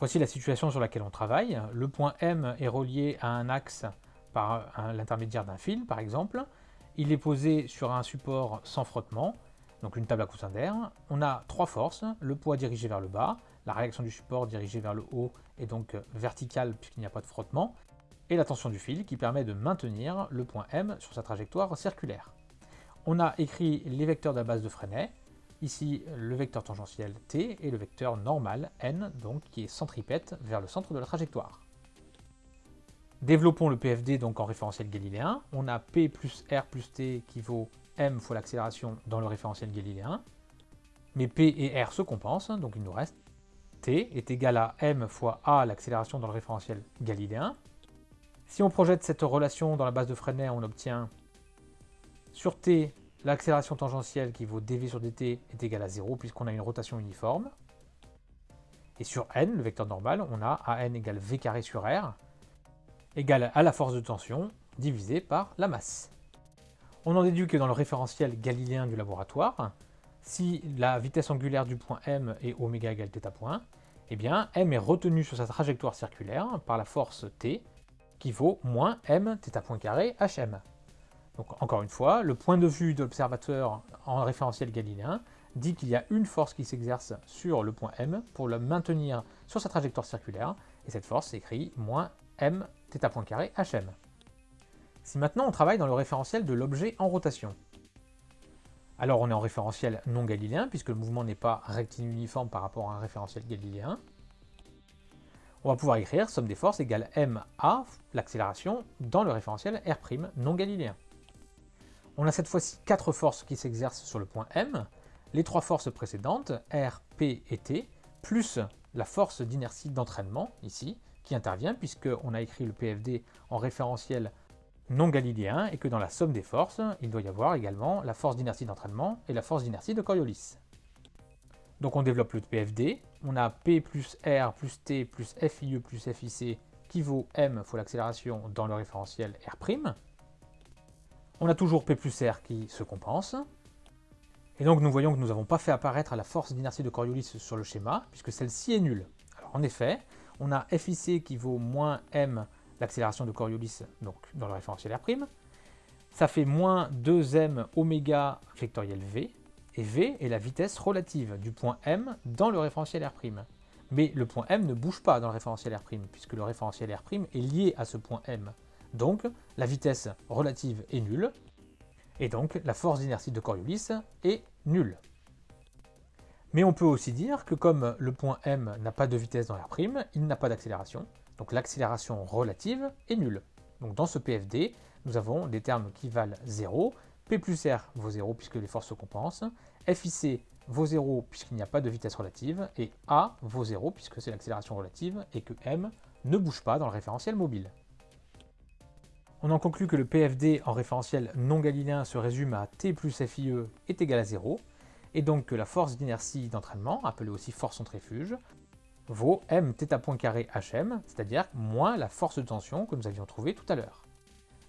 Voici la situation sur laquelle on travaille. Le point M est relié à un axe par l'intermédiaire d'un fil, par exemple. Il est posé sur un support sans frottement, donc une table à coussin d'air. On a trois forces, le poids dirigé vers le bas, la réaction du support dirigée vers le haut est donc verticale puisqu'il n'y a pas de frottement, et la tension du fil qui permet de maintenir le point M sur sa trajectoire circulaire. On a écrit les vecteurs de la base de Freinet, ici le vecteur tangentiel t et le vecteur normal n, donc qui est centripète vers le centre de la trajectoire. Développons le PFD donc en référentiel galiléen. On a P plus R plus T qui vaut m fois l'accélération dans le référentiel galiléen. Mais P et R se compensent, donc il nous reste T est égal à m fois a l'accélération dans le référentiel galiléen. Si on projette cette relation dans la base de Freinet, on obtient sur t, l'accélération tangentielle qui vaut dv sur dt est égale à 0 puisqu'on a une rotation uniforme. Et sur n, le vecteur normal, on a an égale v carré sur r égale à la force de tension divisé par la masse. On en déduit que dans le référentiel galiléen du laboratoire, si la vitesse angulaire du point m est ω égale θ point, eh bien m est retenu sur sa trajectoire circulaire par la force t qui vaut moins m θ point carré hm. Donc encore une fois, le point de vue de l'observateur en référentiel galiléen dit qu'il y a une force qui s'exerce sur le point M pour le maintenir sur sa trajectoire circulaire, et cette force s'écrit moins m θ point carré hm. Si maintenant on travaille dans le référentiel de l'objet en rotation, alors on est en référentiel non galiléen, puisque le mouvement n'est pas rectiligne uniforme par rapport à un référentiel galiléen, on va pouvoir écrire somme des forces égale ma, l'accélération, dans le référentiel R' non galiléen. On a cette fois-ci quatre forces qui s'exercent sur le point M, les trois forces précédentes, R, P et T, plus la force d'inertie d'entraînement, ici, qui intervient puisqu'on a écrit le PFD en référentiel non galiléen et que dans la somme des forces, il doit y avoir également la force d'inertie d'entraînement et la force d'inertie de Coriolis. Donc on développe le PFD, on a P plus R plus T plus FIE plus FIC qui vaut M fois l'accélération dans le référentiel R'. On a toujours P plus R qui se compense. Et donc nous voyons que nous n'avons pas fait apparaître la force d'inertie de Coriolis sur le schéma, puisque celle-ci est nulle. Alors en effet, on a FIC qui vaut moins M, l'accélération de Coriolis, donc dans le référentiel R'. Ça fait moins 2m oméga vectoriel V, et V est la vitesse relative du point M dans le référentiel R'. Mais le point M ne bouge pas dans le référentiel R', puisque le référentiel R' est lié à ce point M. Donc, la vitesse relative est nulle, et donc la force d'inertie de Coriolis est nulle. Mais on peut aussi dire que comme le point M n'a pas de vitesse dans R', il n'a pas d'accélération, donc l'accélération relative est nulle. Donc dans ce PFD, nous avons des termes qui valent 0, P plus R vaut 0 puisque les forces se compensent, FIC vaut 0 puisqu'il n'y a pas de vitesse relative, et A vaut 0 puisque c'est l'accélération relative et que M ne bouge pas dans le référentiel mobile. On en conclut que le PFD en référentiel non galiléen se résume à T plus FIE est égal à 0, et donc que la force d'inertie d'entraînement, appelée aussi force centrifuge, vaut m θ point carré hm, c'est-à-dire moins la force de tension que nous avions trouvée tout à l'heure.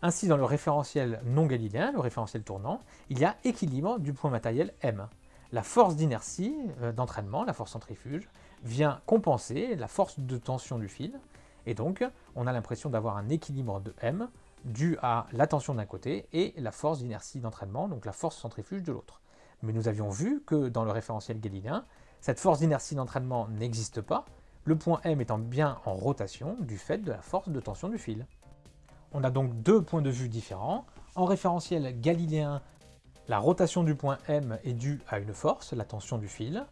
Ainsi, dans le référentiel non galiléen, le référentiel tournant, il y a équilibre du point matériel m. La force d'inertie euh, d'entraînement, la force centrifuge, vient compenser la force de tension du fil, et donc on a l'impression d'avoir un équilibre de m dû à la tension d'un côté et la force d'inertie d'entraînement, donc la force centrifuge de l'autre. Mais nous avions vu que dans le référentiel galiléen, cette force d'inertie d'entraînement n'existe pas, le point M étant bien en rotation du fait de la force de tension du fil. On a donc deux points de vue différents. En référentiel galiléen, la rotation du point M est due à une force, la tension du fil,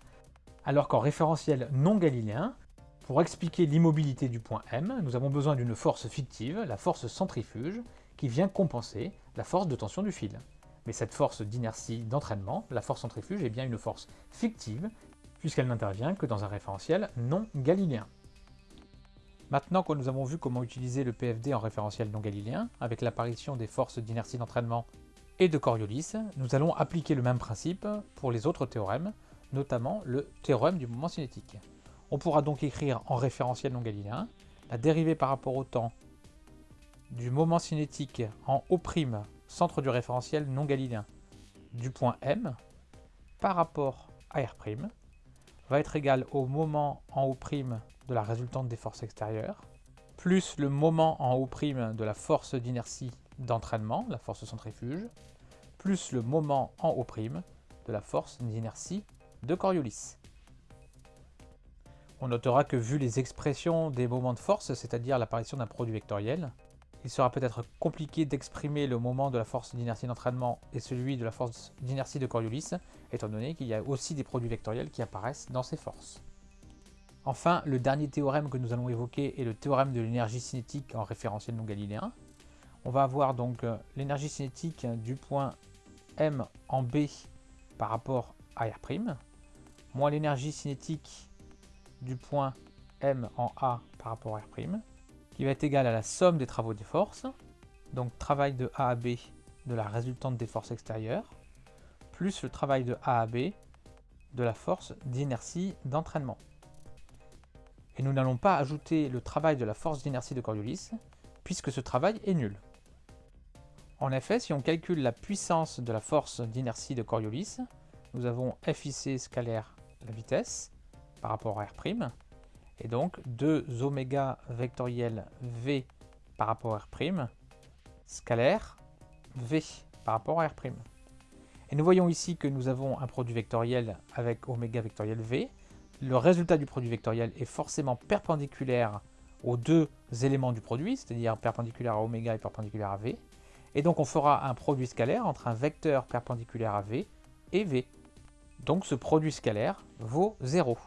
alors qu'en référentiel non galiléen, pour expliquer l'immobilité du point M, nous avons besoin d'une force fictive, la force centrifuge, qui vient compenser la force de tension du fil. Mais cette force d'inertie d'entraînement, la force centrifuge, est bien une force fictive, puisqu'elle n'intervient que dans un référentiel non galiléen. Maintenant que nous avons vu comment utiliser le PFD en référentiel non galiléen, avec l'apparition des forces d'inertie d'entraînement et de Coriolis, nous allons appliquer le même principe pour les autres théorèmes, notamment le théorème du mouvement cinétique. On pourra donc écrire en référentiel non galiléen la dérivée par rapport au temps du moment cinétique en O', centre du référentiel non galiléen, du point M par rapport à R' va être égal au moment en O' de la résultante des forces extérieures, plus le moment en O' de la force d'inertie d'entraînement, la force centrifuge, plus le moment en O' de la force d'inertie de Coriolis. On notera que vu les expressions des moments de force, c'est-à-dire l'apparition d'un produit vectoriel, il sera peut-être compliqué d'exprimer le moment de la force d'inertie d'entraînement et celui de la force d'inertie de Coriolis, étant donné qu'il y a aussi des produits vectoriels qui apparaissent dans ces forces. Enfin, le dernier théorème que nous allons évoquer est le théorème de l'énergie cinétique en référentiel non galiléen. On va avoir donc euh, l'énergie cinétique du point M en B par rapport à R', moins l'énergie cinétique du point M en A par rapport à R', qui va être égal à la somme des travaux des forces, donc travail de A à B de la résultante des forces extérieures, plus le travail de A à B de la force d'inertie d'entraînement. Et nous n'allons pas ajouter le travail de la force d'inertie de Coriolis, puisque ce travail est nul. En effet, si on calcule la puissance de la force d'inertie de Coriolis, nous avons FIC scalaire la vitesse par rapport à R', et donc 2 oméga vectoriel V par rapport à R', scalaire V par rapport à R'. Et nous voyons ici que nous avons un produit vectoriel avec oméga vectoriel V. Le résultat du produit vectoriel est forcément perpendiculaire aux deux éléments du produit, c'est-à-dire perpendiculaire à oméga et perpendiculaire à V. Et donc on fera un produit scalaire entre un vecteur perpendiculaire à V et V. Donc ce produit scalaire vaut 0.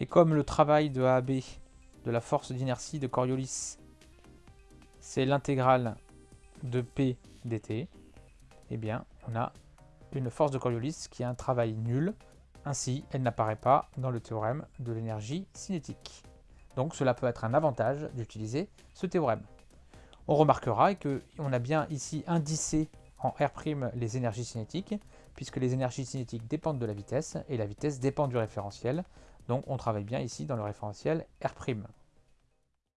Et comme le travail de AB de la force d'inertie de Coriolis, c'est l'intégrale de P dt, eh bien, on a une force de Coriolis qui a un travail nul. Ainsi, elle n'apparaît pas dans le théorème de l'énergie cinétique. Donc cela peut être un avantage d'utiliser ce théorème. On remarquera qu'on a bien ici indicé en R' les énergies cinétiques, puisque les énergies cinétiques dépendent de la vitesse, et la vitesse dépend du référentiel, donc on travaille bien ici dans le référentiel R'.